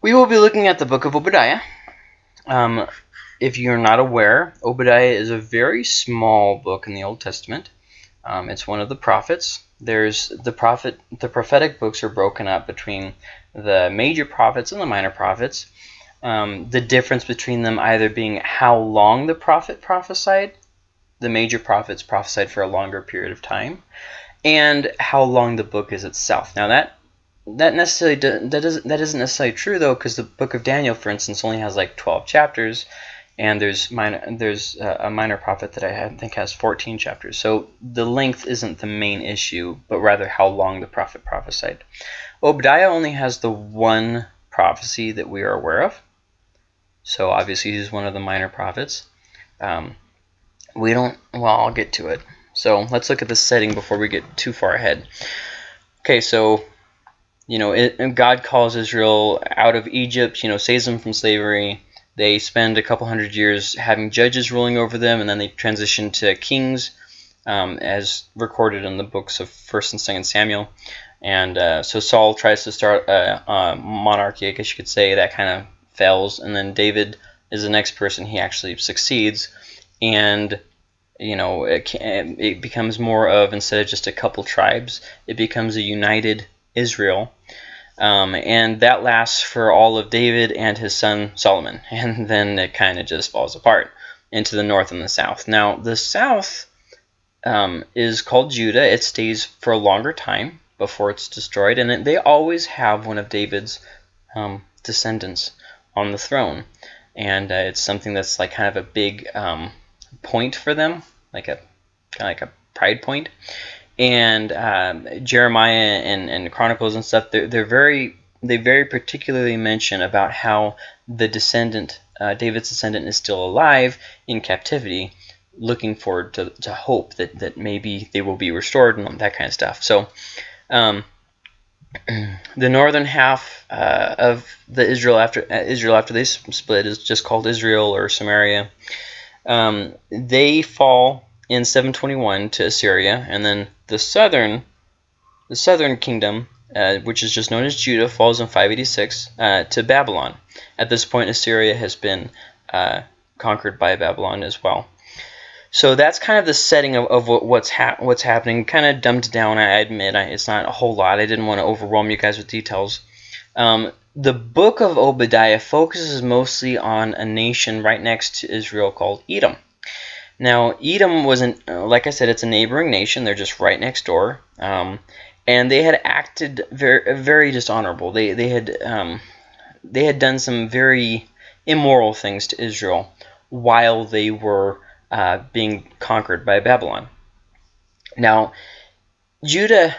We will be looking at the book of Obadiah. Um, if you're not aware, Obadiah is a very small book in the Old Testament. Um, it's one of the prophets. There's the prophet. The prophetic books are broken up between the major prophets and the minor prophets. Um, the difference between them either being how long the prophet prophesied, the major prophets prophesied for a longer period of time, and how long the book is itself. Now that that necessarily that doesn't that isn't necessarily true though because the book of Daniel for instance only has like 12 chapters and there's minor there's a minor prophet that I think has 14 chapters. So the length isn't the main issue but rather how long the prophet prophesied. Obadiah only has the one prophecy that we are aware of. So obviously he's one of the minor prophets. Um, we don't well I'll get to it. So let's look at the setting before we get too far ahead. Okay so you know, it, God calls Israel out of Egypt, you know, saves them from slavery. They spend a couple hundred years having judges ruling over them, and then they transition to kings, um, as recorded in the books of First and Second Samuel. And uh, so Saul tries to start a, a, monarchy, I guess you could say, that kind of fails. And then David is the next person; he actually succeeds, and you know, it, can, it becomes more of instead of just a couple tribes, it becomes a united Israel. Um, and that lasts for all of David and his son Solomon. And then it kind of just falls apart into the north and the south. Now, the south um, is called Judah. It stays for a longer time before it's destroyed. And it, they always have one of David's um, descendants on the throne. And uh, it's something that's like kind of a big um, point for them, like a kind of like a pride point and um, Jeremiah and, and Chronicles and stuff, they're, they're very they very particularly mention about how the descendant, uh, David's descendant, is still alive in captivity, looking forward to, to hope that, that maybe they will be restored and that kind of stuff. So, um, the northern half uh, of the Israel after uh, Israel after they split is just called Israel or Samaria. Um, they fall in 721 to Assyria, and then the southern the southern kingdom, uh, which is just known as Judah, falls in 586 uh, to Babylon. At this point, Assyria has been uh, conquered by Babylon as well. So that's kind of the setting of, of what's ha what's happening. Kind of dumbed down, I admit. I, it's not a whole lot. I didn't want to overwhelm you guys with details. Um, the book of Obadiah focuses mostly on a nation right next to Israel called Edom. Now, Edom wasn't, uh, like I said, it's a neighboring nation. They're just right next door. Um, and they had acted very, very dishonorable. They, they, had, um, they had done some very immoral things to Israel while they were uh, being conquered by Babylon. Now, Judah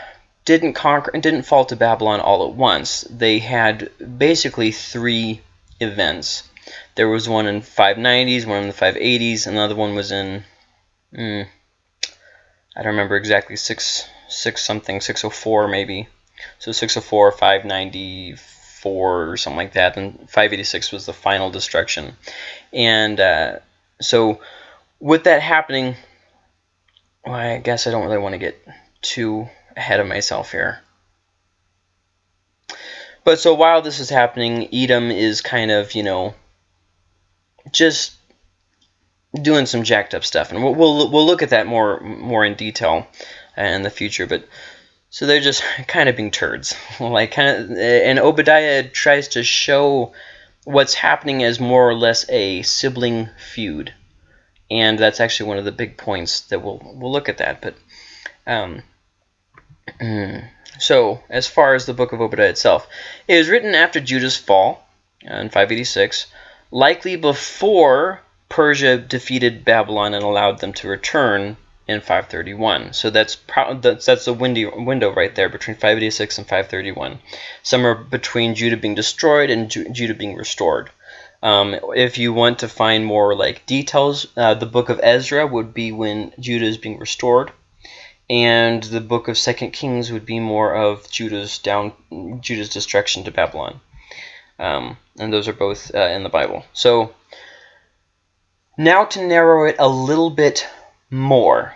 didn't conquer and didn't fall to Babylon all at once. They had basically three events. There was one in 590s, one in the 580s, another one was in, mm, I don't remember exactly, 6, 6 something, 604 maybe. So 604, 594 or something like that, and 586 was the final destruction. And uh, so with that happening, well, I guess I don't really want to get too ahead of myself here. But so while this is happening, Edom is kind of, you know, just doing some jacked up stuff, and we'll we'll, we'll look at that more more in detail uh, in the future. But so they're just kind of being turds, like kind of, uh, and Obadiah tries to show what's happening as more or less a sibling feud, and that's actually one of the big points that we'll we'll look at that. But um, so as far as the book of Obadiah itself, it was written after Judah's fall uh, in 586 likely before Persia defeated Babylon and allowed them to return in 531. So that's that's that's a windy window right there between 586 and 531. Somewhere between Judah being destroyed and Ju Judah being restored. Um, if you want to find more like details, uh, the book of Ezra would be when Judah is being restored, and the book of Second Kings would be more of Judah's down Judah's destruction to Babylon. Um, and those are both uh, in the Bible. So now to narrow it a little bit more.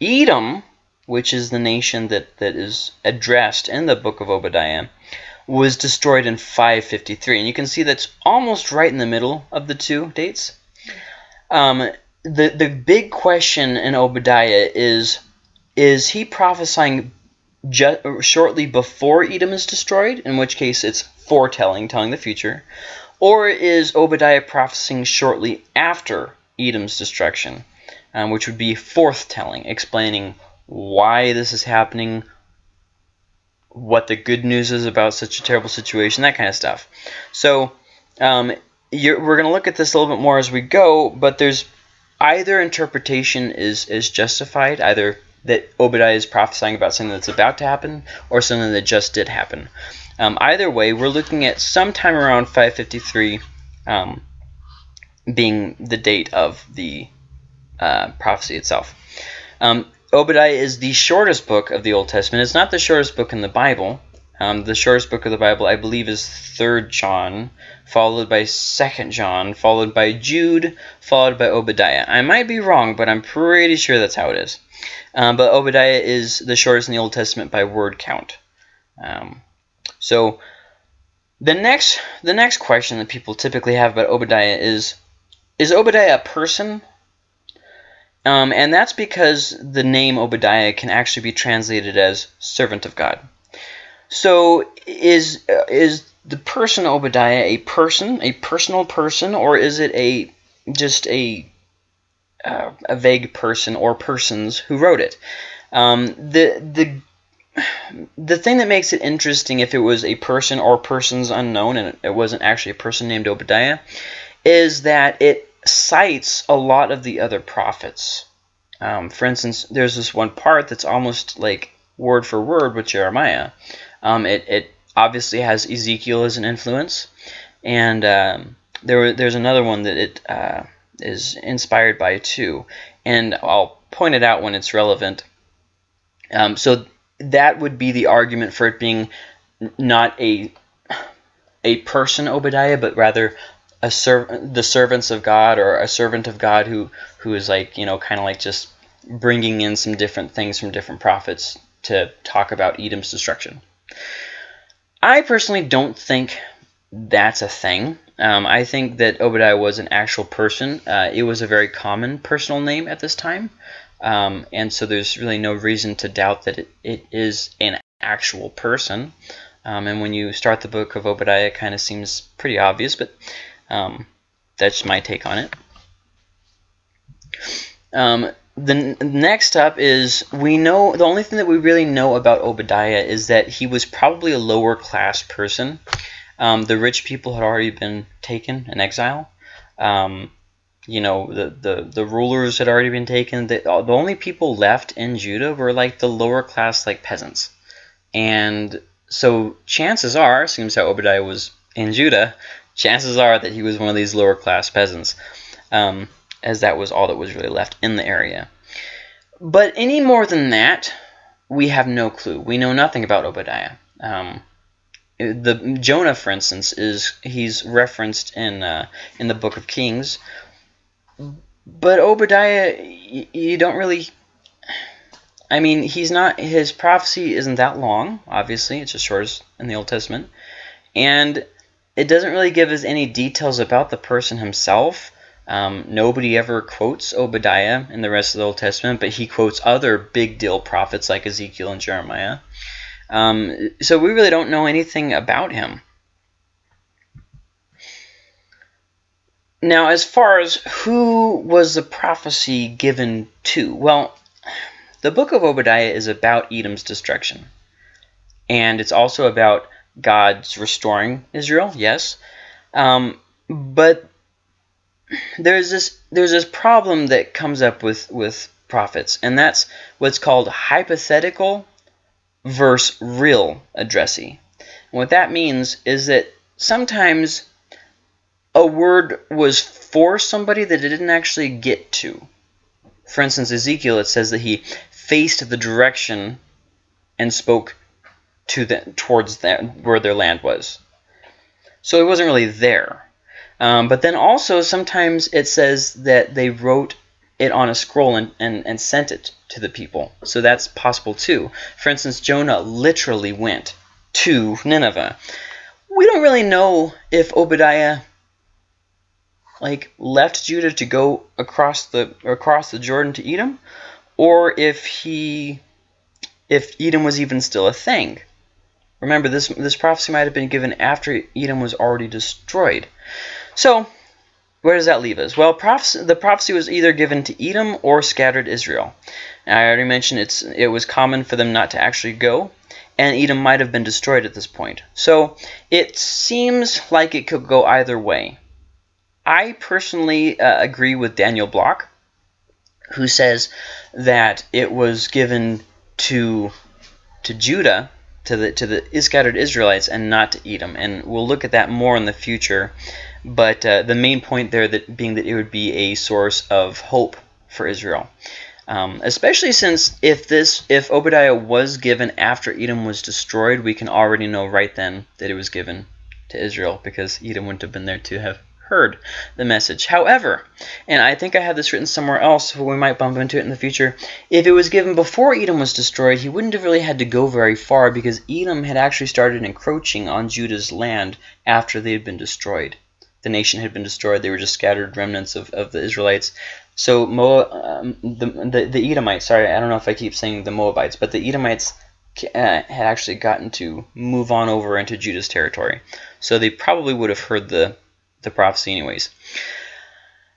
Edom, which is the nation that, that is addressed in the book of Obadiah, was destroyed in 553. And you can see that's almost right in the middle of the two dates. Um, the, the big question in Obadiah is, is he prophesying shortly before Edom is destroyed, in which case it's foretelling, telling the future, or is Obadiah prophesying shortly after Edom's destruction, um, which would be forthtelling, explaining why this is happening, what the good news is about such a terrible situation, that kind of stuff. So um, we're going to look at this a little bit more as we go, but there's either interpretation is, is justified, either that Obadiah is prophesying about something that's about to happen or something that just did happen. Um, either way, we're looking at sometime around 553 um, being the date of the uh, prophecy itself. Um, Obadiah is the shortest book of the Old Testament. It's not the shortest book in the Bible. Um, the shortest book of the Bible, I believe, is 3rd John, followed by 2nd John, followed by Jude, followed by Obadiah. I might be wrong, but I'm pretty sure that's how it is. Um, but Obadiah is the shortest in the Old Testament by word count. Um, so the next the next question that people typically have about Obadiah is is Obadiah a person? Um, and that's because the name Obadiah can actually be translated as servant of God. So is uh, is the person Obadiah a person, a personal person, or is it a just a uh, a vague person or persons who wrote it. Um, the the the thing that makes it interesting if it was a person or persons unknown and it wasn't actually a person named Obadiah is that it cites a lot of the other prophets. Um, for instance, there's this one part that's almost like word for word with Jeremiah. Um, it, it obviously has Ezekiel as an influence, and um, there there's another one that it uh, is inspired by too, and I'll point it out when it's relevant. Um, so that would be the argument for it being not a a person Obadiah, but rather a serv- the servants of God or a servant of God who who is like you know kind of like just bringing in some different things from different prophets to talk about Edom's destruction. I personally don't think that's a thing. Um, I think that Obadiah was an actual person. Uh, it was a very common personal name at this time. Um, and so there's really no reason to doubt that it, it is an actual person. Um, and when you start the book of Obadiah, it kind of seems pretty obvious, but um, that's my take on it. The next up is we know the only thing that we really know about Obadiah is that he was probably a lower class person. Um, the rich people had already been taken in exile. Um, you know, the, the, the rulers had already been taken. The, the only people left in Judah were like the lower class, like peasants. And so chances are, seems how Obadiah was in Judah, chances are that he was one of these lower class peasants, um, as that was all that was really left in the area. But any more than that, we have no clue. We know nothing about Obadiah. Um, the Jonah, for instance, is he's referenced in uh, in the Book of Kings, but Obadiah, you, don't really. I mean, he's not. His prophecy isn't that long. Obviously, it's just short as in the Old Testament, and it doesn't really give us any details about the person himself. Um, nobody ever quotes Obadiah in the rest of the Old Testament, but he quotes other big deal prophets like Ezekiel and Jeremiah. Um, so we really don't know anything about him. Now, as far as who was the prophecy given to, well, the book of Obadiah is about Edom's destruction. And it's also about God's restoring Israel, yes. Um, but there's this there's this problem that comes up with, with prophets, and that's what's called hypothetical versus real addressee. And what that means is that sometimes a word was for somebody that it didn't actually get to. For instance, Ezekiel, it says that he faced the direction and spoke to the, towards that, where their land was. So it wasn't really there. Um, but then also sometimes it says that they wrote it on a scroll and, and, and sent it to the people. So that's possible too. For instance, Jonah literally went to Nineveh. We don't really know if Obadiah like left Judah to go across the across the Jordan to Edom, or if he if Edom was even still a thing. Remember, this this prophecy might have been given after Edom was already destroyed. So, where does that leave us? Well, the prophecy was either given to Edom or scattered Israel. I already mentioned it's it was common for them not to actually go, and Edom might have been destroyed at this point. So it seems like it could go either way. I personally uh, agree with Daniel Block, who says that it was given to to Judah, to the to the scattered Israelites, and not to Edom. And we'll look at that more in the future. But uh, the main point there that being that it would be a source of hope for Israel. Um, especially since if this if Obadiah was given after Edom was destroyed, we can already know right then that it was given to Israel because Edom wouldn't have been there to have heard the message. However, and I think I have this written somewhere else, so we might bump into it in the future, if it was given before Edom was destroyed, he wouldn't have really had to go very far because Edom had actually started encroaching on Judah's land after they had been destroyed. The nation had been destroyed. They were just scattered remnants of, of the Israelites. So Moab, um, the, the, the Edomites, sorry, I don't know if I keep saying the Moabites, but the Edomites uh, had actually gotten to move on over into Judah's territory. So they probably would have heard the the prophecy anyways.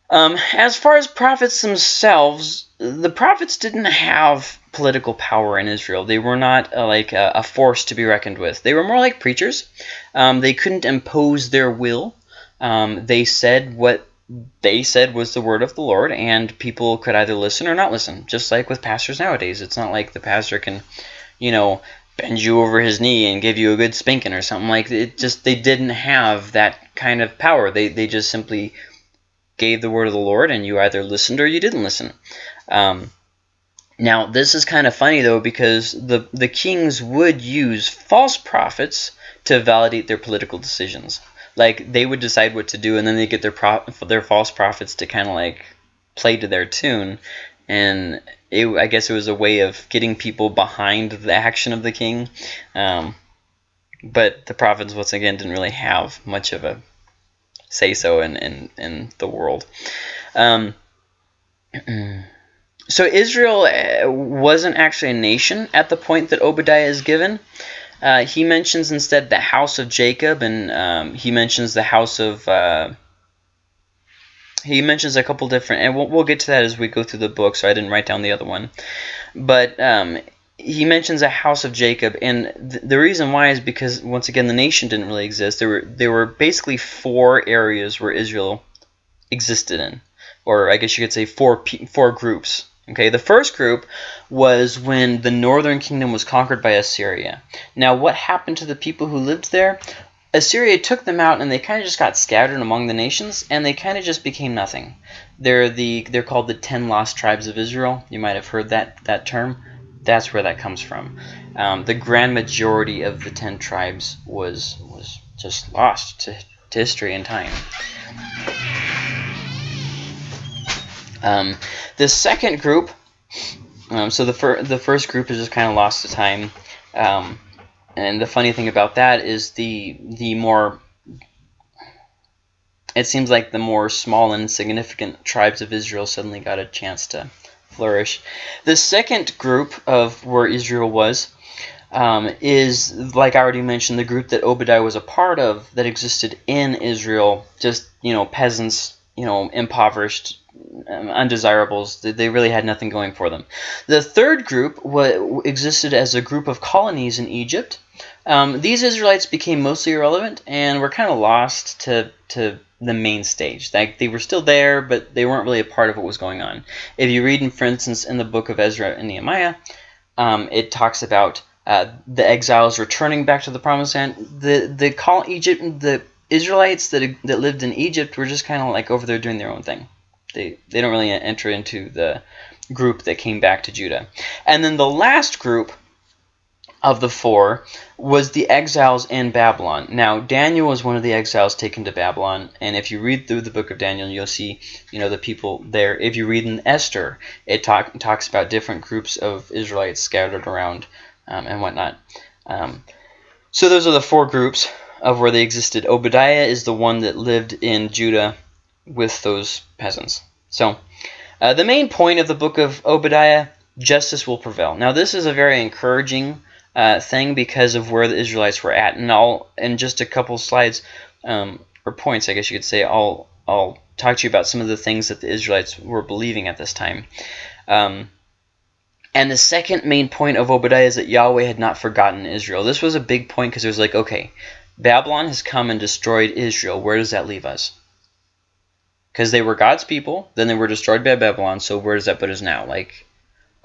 Um, as far as prophets themselves, the prophets didn't have political power in Israel. They were not uh, like a, a, force to be reckoned with. They were more like preachers. Um, they couldn't impose their will. Um, they said what they said was the word of the Lord, and people could either listen or not listen, just like with pastors nowadays. It's not like the pastor can, you know, bend you over his knee and give you a good spanking or something. Like it just they didn't have that kind of power. They they just simply gave the word of the lord and you either listened or you didn't listen. Um, now this is kind of funny though because the the kings would use false prophets to validate their political decisions like they would decide what to do and then they get their pro their false prophets to kind of like play to their tune and it, I guess it was a way of getting people behind the action of the king. Um, but the prophets, once again, didn't really have much of a say so in, in, in the world. Um, so Israel uh, wasn't actually a nation at the point that Obadiah is given. Uh, he mentions instead the house of Jacob, and um, he mentions the house of uh, he mentions a couple different, and we'll, we'll get to that as we go through the book, so I didn't write down the other one. But um, he mentions a house of Jacob, and th the reason why is because once again the nation didn't really exist. There were there were basically four areas where Israel existed in, or I guess you could say four four groups. Okay, the first group was when the northern kingdom was conquered by Assyria. Now, what happened to the people who lived there? Assyria took them out and they kind of just got scattered among the nations and they kind of just became nothing. They're the they're called the ten lost tribes of Israel. You might have heard that that term. That's where that comes from. Um, the grand majority of the ten tribes was was just lost to, to history and time. Um, the second group, um, so the fir the first group is just kind of lost to time. Um, and the funny thing about that is the the more it seems like the more small and insignificant tribes of Israel suddenly got a chance to flourish. The second group of where Israel was um, is, like I already mentioned, the group that Obadiah was a part of that existed in Israel, just, you know, peasants, you know, impoverished, um, undesirables. They really had nothing going for them. The third group existed as a group of colonies in Egypt um, these Israelites became mostly irrelevant and were kind of lost to, to the main stage. Like they were still there, but they weren't really a part of what was going on. If you read, in, for instance, in the book of Ezra and Nehemiah, um, it talks about uh, the exiles returning back to the promised land. The the call Egypt the Israelites that that lived in Egypt were just kind of like over there doing their own thing. They they don't really enter into the group that came back to Judah. And then the last group of the four was the exiles in Babylon. Now, Daniel was one of the exiles taken to Babylon, and if you read through the book of Daniel, you'll see, you know, the people there. If you read in Esther, it talk, talks about different groups of Israelites scattered around um, and whatnot. Um, So those are the four groups of where they existed. Obadiah is the one that lived in Judah with those peasants. So uh, the main point of the book of Obadiah, justice will prevail. Now this is a very encouraging uh, thing because of where the Israelites were at. And I'll, in just a couple slides, um, or points, I guess you could say, I'll, I'll talk to you about some of the things that the Israelites were believing at this time. Um, and the second main point of Obadiah is that Yahweh had not forgotten Israel. This was a big point because it was like, okay, Babylon has come and destroyed Israel. Where does that leave us? Because they were God's people, then they were destroyed by Babylon, so where does that put us now? Like,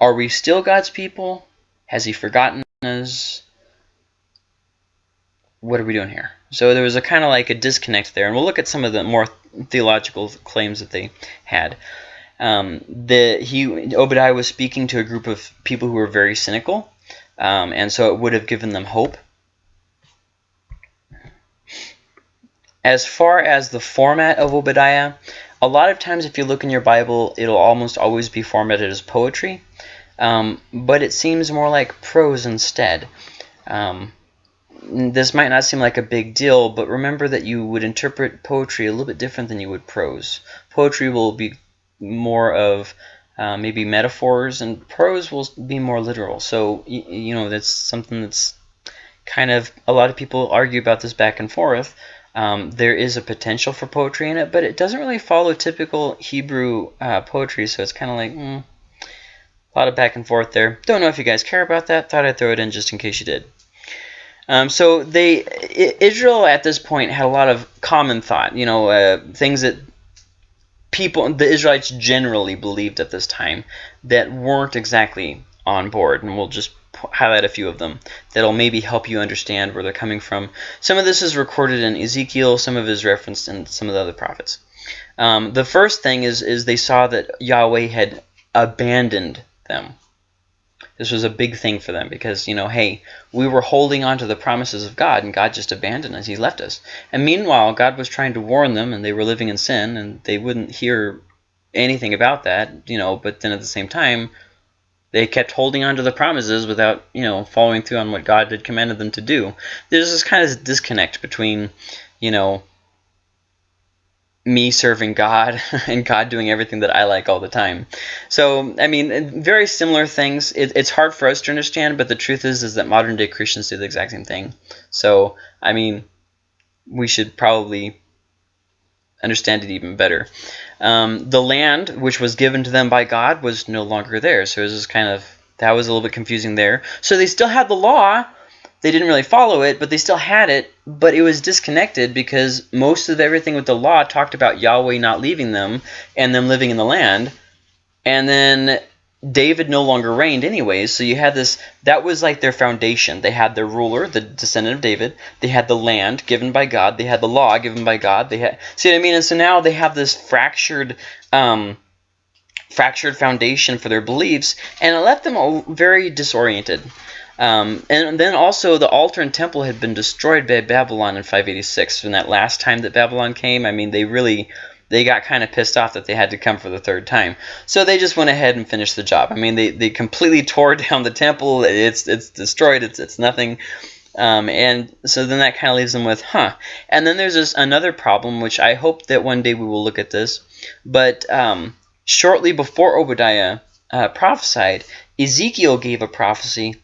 are we still God's people? Has he forgotten us? What are we doing here? So there was a kind of like a disconnect there, and we'll look at some of the more theological claims that they had. Um, the he Obadiah was speaking to a group of people who were very cynical, um, and so it would have given them hope. As far as the format of Obadiah, a lot of times if you look in your Bible, it'll almost always be formatted as poetry, um, but it seems more like prose instead. Um, this might not seem like a big deal, but remember that you would interpret poetry a little bit different than you would prose. Poetry will be more of uh, maybe metaphors, and prose will be more literal. So, you know, that's something that's kind of, a lot of people argue about this back and forth. Um, there is a potential for poetry in it, but it doesn't really follow typical Hebrew uh, poetry, so it's kind of like, mm, a lot of back and forth there. Don't know if you guys care about that. Thought I'd throw it in just in case you did. Um, so they Israel at this point had a lot of common thought, you know, uh, things that people, the Israelites generally believed at this time that weren't exactly on board, and we'll just highlight a few of them that'll maybe help you understand where they're coming from. Some of this is recorded in Ezekiel, some of it is referenced in some of the other prophets. Um, the first thing is, is they saw that Yahweh had abandoned them. This was a big thing for them because, you know, hey, we were holding on to the promises of God and God just abandoned us. He left us. And meanwhile, God was trying to warn them and they were living in sin and they wouldn't hear anything about that, you know, but then at the same time, they kept holding on to the promises without, you know, following through on what God had commanded them to do. There's this kind of disconnect between, you know, me serving God and God doing everything that I like all the time. So, I mean, very similar things. It, it's hard for us to understand, but the truth is, is that modern day Christians do the exact same thing. So, I mean, we should probably understand it even better. Um, the land, which was given to them by God, was no longer there. So it was kind of, that was a little bit confusing there. So they still had the law, they didn't really follow it, but they still had it, but it was disconnected because most of everything with the law talked about Yahweh not leaving them and them living in the land. And then David no longer reigned anyways, so you had this, that was like their foundation. They had their ruler, the descendant of David. They had the land given by God. They had the law given by God. They had, see what I mean? And so now they have this fractured, um, fractured foundation for their beliefs, and it left them all very disoriented. Um, and then also the altar and temple had been destroyed by Babylon in 586. From that last time that Babylon came, I mean, they really they got kind of pissed off that they had to come for the third time. So they just went ahead and finished the job. I mean, they, they completely tore down the temple. It's it's destroyed. It's it's nothing. Um, and so then that kind of leaves them with, huh. And then there's this another problem, which I hope that one day we will look at this. But um, shortly before Obadiah uh, prophesied, Ezekiel gave a prophecy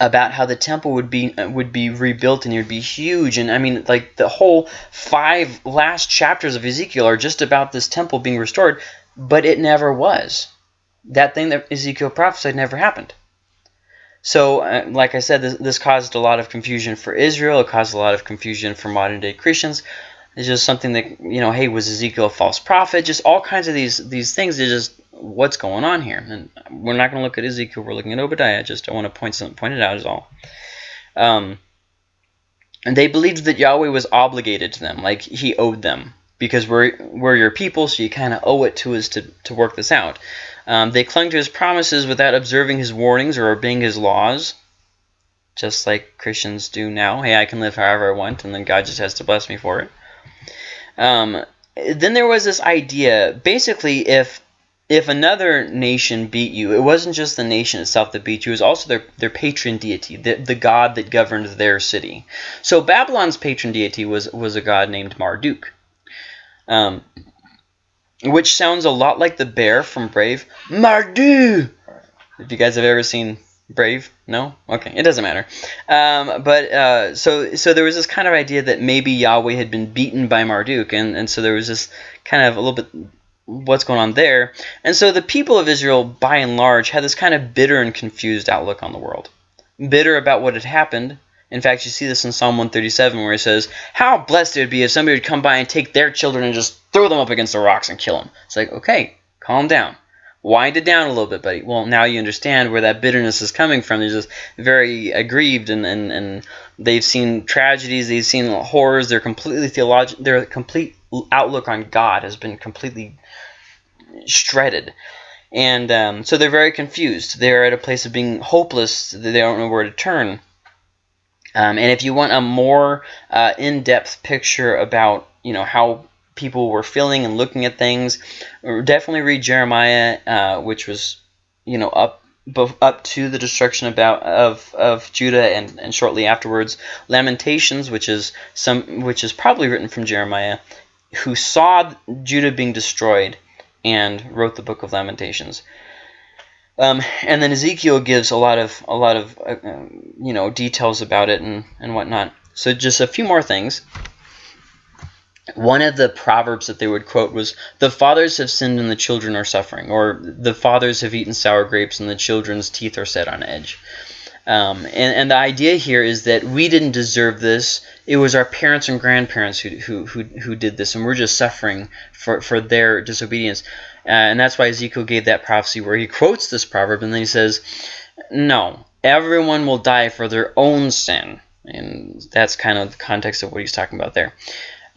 about how the temple would be uh, would be rebuilt and it would be huge. And I mean like the whole five last chapters of Ezekiel are just about this temple being restored but it never was. That thing that Ezekiel prophesied never happened. So uh, like I said this, this caused a lot of confusion for Israel. It caused a lot of confusion for modern day Christians it's just something that you know hey was Ezekiel a false prophet just all kinds of these these things they just what's going on here. And we're not going to look at Ezekiel. We're looking at Obadiah. Just I want to point something, point it out is all. Um, and they believed that Yahweh was obligated to them, like he owed them, because we're we're your people, so you kind of owe it to us to to work this out. Um, they clung to his promises without observing his warnings or obeying his laws, just like Christians do now. Hey, I can live however I want, and then God just has to bless me for it. Um, then there was this idea, basically, if if another nation beat you, it wasn't just the nation itself that beat you, it was also their, their patron deity, the, the god that governed their city. So Babylon's patron deity was, was a god named Marduk, um, which sounds a lot like the bear from Brave. Marduk! If you guys have ever seen Brave? No? Okay, it doesn't matter. Um, but uh, so so there was this kind of idea that maybe Yahweh had been beaten by Marduk, and, and so there was this kind of a little bit what's going on there. And so the people of Israel, by and large, had this kind of bitter and confused outlook on the world. Bitter about what had happened. In fact, you see this in Psalm 137 where he says, How blessed it would be if somebody would come by and take their children and just throw them up against the rocks and kill them. It's like, okay, calm down. Wind it down a little bit, buddy. Well, now you understand where that bitterness is coming from. They're just very aggrieved and, and, and they've seen tragedies, they've seen horrors, they're completely theological, their complete outlook on God has been completely shredded. And um, so they're very confused. They're at a place of being hopeless. They don't know where to turn. Um, and if you want a more uh, in-depth picture about you know how people were feeling and looking at things, definitely read Jeremiah, uh, which was you know up up to the destruction about of of Judah and, and shortly afterwards. Lamentations, which is some which is probably written from Jeremiah, who saw Judah being destroyed and wrote the Book of Lamentations. Um, and then Ezekiel gives a lot of a lot of uh, um, you know details about it and and whatnot. So just a few more things. One of the proverbs that they would quote was, "The fathers have sinned and the children are suffering," or "The fathers have eaten sour grapes and the children's teeth are set on edge." Um, and, and the idea here is that we didn't deserve this. It was our parents and grandparents who, who, who, who did this, and we're just suffering for, for their disobedience. Uh, and that's why Ezekiel gave that prophecy where he quotes this proverb, and then he says, No, everyone will die for their own sin. And that's kind of the context of what he's talking about there.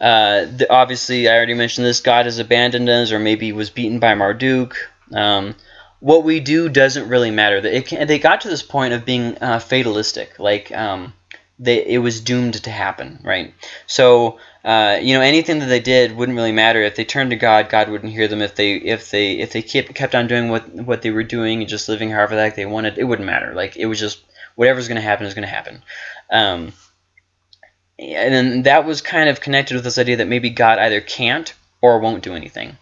Uh, the, obviously, I already mentioned this. God has abandoned us, or maybe was beaten by Marduk. Um, what we do doesn't really matter. Can, they got to this point of being uh, fatalistic, like um, they, it was doomed to happen, right? So uh, you know anything that they did wouldn't really matter if they turned to God. God wouldn't hear them if they if they if they kept kept on doing what what they were doing and just living however like they wanted. It wouldn't matter. Like it was just whatever's going to happen is going to happen. Um, and then that was kind of connected with this idea that maybe God either can't or won't do anything.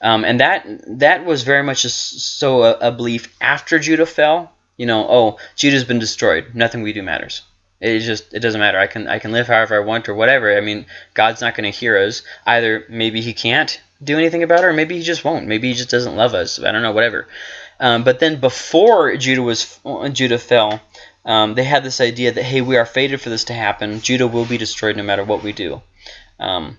Um, and that that was very much a, so a, a, belief after Judah fell. You know, oh, Judah's been destroyed. Nothing we do matters. It just it doesn't matter. I can I can live however I want or whatever. I mean, God's not going to hear us. Either maybe He can't do anything about it, or maybe He just won't. Maybe He just doesn't love us. I don't know. Whatever. Um, but then before Judah was Judah fell, um, they had this idea that hey, we are fated for this to happen. Judah will be destroyed no matter what we do. Um,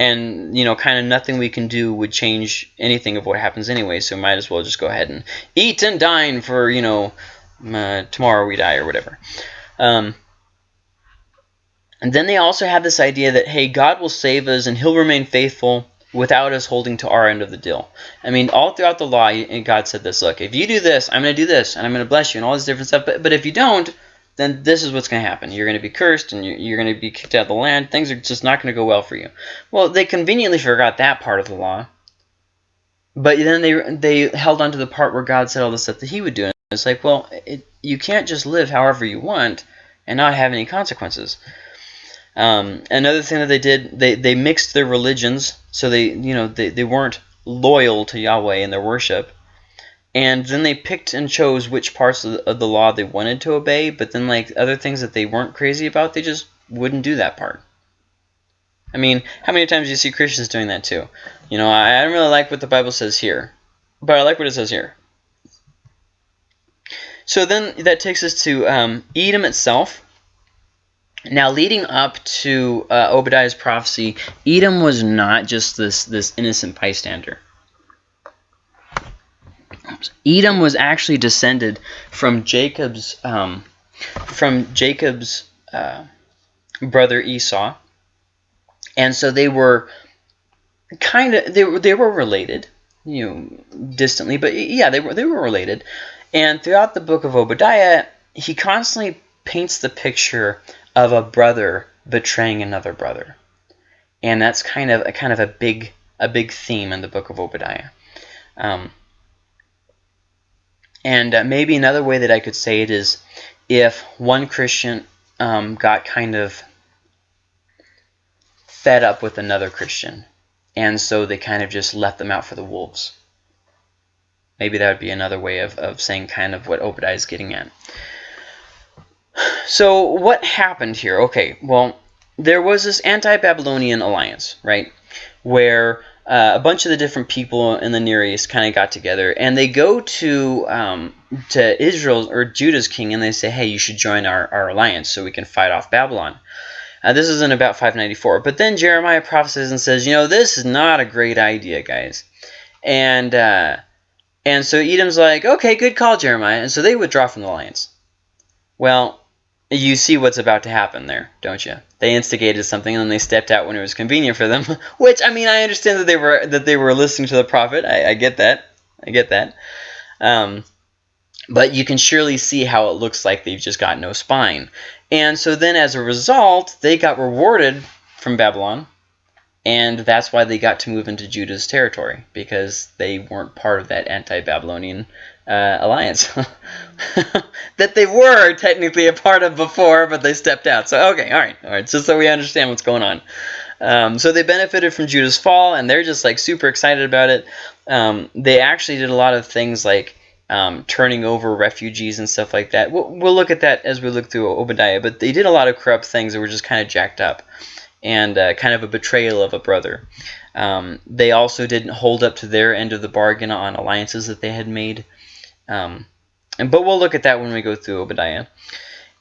and you know kind of nothing we can do would change anything of what happens anyway so might as well just go ahead and eat and dine for you know uh, tomorrow we die or whatever um, and then they also have this idea that hey god will save us and he'll remain faithful without us holding to our end of the deal i mean all throughout the law god said this look if you do this i'm going to do this and i'm going to bless you and all this different stuff but, but if you don't then this is what's going to happen. You're going to be cursed and you're going to be kicked out of the land. Things are just not going to go well for you. Well, they conveniently forgot that part of the law. But then they they held on to the part where God said all the stuff that he would do. And it's like, well, it, you can't just live however you want and not have any consequences. Um, another thing that they did, they, they mixed their religions. So they, you know, they, they weren't loyal to Yahweh in their worship. And then they picked and chose which parts of the, of the, law they wanted to obey but then like other things that they weren't crazy about they just wouldn't do that part. I mean how many times do you see christians doing that too? You know i, I don't really like what the bible says here but i like what it says here. So then that takes us to um, edom itself now, leading up to uh, Obadiah's prophecy, Edom was not just this this innocent bystander. Edom was actually descended from Jacob's um, from Jacob's uh, brother Esau, and so they were kind of they were they were related, you know, distantly, but yeah, they were they were related. And throughout the book of Obadiah, he constantly paints the picture of a brother betraying another brother, and that's kind of a kind of a big a big theme in the book of Obadiah. Um, And uh, maybe another way that I could say it is if one Christian um, got kind of fed up with another Christian, and so they kind of just left them out for the wolves. Maybe that would be another way of, of saying kind of what Obadiah is getting at. So what happened here? Okay, well, there was this anti-Babylonian alliance, right, where uh, a bunch of the different people in the Near East kind of got together, and they go to um, to Israel or Judah's king, and they say, "Hey, you should join our, our alliance so we can fight off Babylon." Uh, this is in about 594. But then Jeremiah prophesies and says, "You know, this is not a great idea, guys," and uh, and so Edom's like, "Okay, good call, Jeremiah," and so they withdraw from the alliance. Well, you see what's about to happen there, don't you? They instigated something and then they stepped out when it was convenient for them. Which I mean, I understand that they were that they were listening to the prophet. I, I get that. I get that. Um, but you can surely see how it looks like they've just got no spine. And so then, as a result, they got rewarded from Babylon, and that's why they got to move into Judah's territory because they weren't part of that anti-Babylonian uh, alliance that they were technically a part of before, but they stepped out. So okay, all right, all right, just so we understand what's going on. Um, so they benefited from Judah's fall, and they're just like super excited about it. Um, they actually did a lot of things like um, turning over refugees and stuff like that. We'll, we'll, look at that as we look through Obadiah, but they did a lot of corrupt things that were just kind of jacked up and uh, kind of a betrayal of a brother. Um, they also didn't hold up to their end of the bargain on alliances that they had made. Um, and but we'll look at that when we go through Obadiah.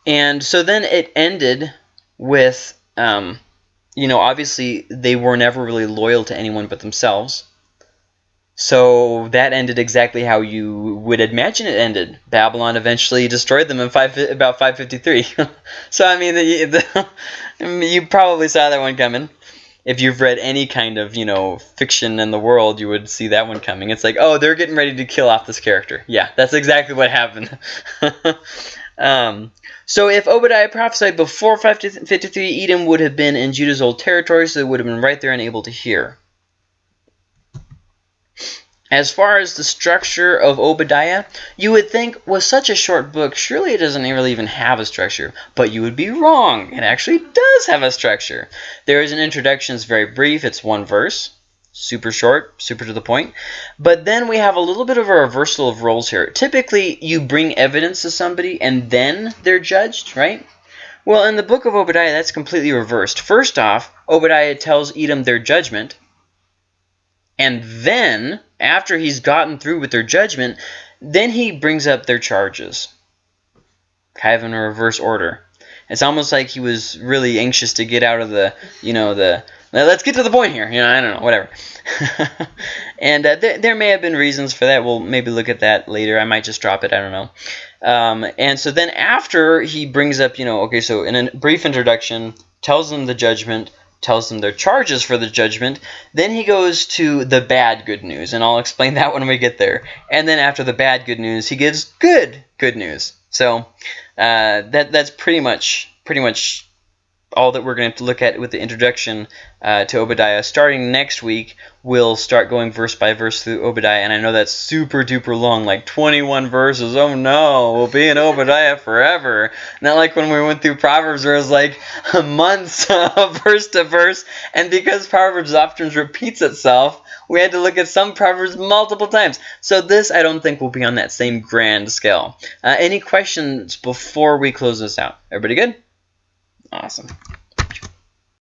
And so then it ended with, um, you know, obviously they were never really loyal to anyone but themselves. So that ended exactly how you would imagine it ended. Babylon eventually destroyed them in five, about 553. so I mean, the, the, you probably saw that one coming if you've read any kind of you know fiction in the world, you would see that one coming. It's like, oh, they're getting ready to kill off this character. Yeah, that's exactly what happened. um, so if Obadiah prophesied before 553, Edom would have been in Judah's old territory, so they would have been right there and able to hear. As far as the structure of Obadiah, you would think with such a short book, surely it doesn't really even have a structure. But you would be wrong. It actually does have a structure. There is an introduction. It's very brief. It's one verse. Super short, super to the point. But then we have a little bit of a reversal of roles here. Typically, you bring evidence to somebody and then they're judged, right? Well, in the book of Obadiah, that's completely reversed. First off, Obadiah tells Edom their judgment. And then after he's gotten through with their judgment, then he brings up their charges, kind of in a reverse order. It's almost like he was really anxious to get out of the, you know, the let's get to the point here. You know, I don't know, whatever. and uh, th there may have been reasons for that. We'll maybe look at that later. I might just drop it. I don't know. Um, and so then after he brings up, you know, okay, so in a brief introduction, tells them the judgment, tells them their charges for the judgment. Then he goes to the bad good news, and I'll explain that when we get there. And then after the bad good news, he gives good good news. So uh, that that's pretty much pretty much all that we're going to have to look at with the introduction uh, to Obadiah. Starting next week, we'll start going verse by verse through Obadiah, and I know that's super duper long, like 21 verses. Oh no, we'll be in Obadiah forever. Not like when we went through Proverbs where it was like months of verse to verse, and because Proverbs often repeats itself, we had to look at some Proverbs multiple times. So this, I don't think, will be on that same grand scale. Uh, any questions before we close this out? Everybody good? Awesome.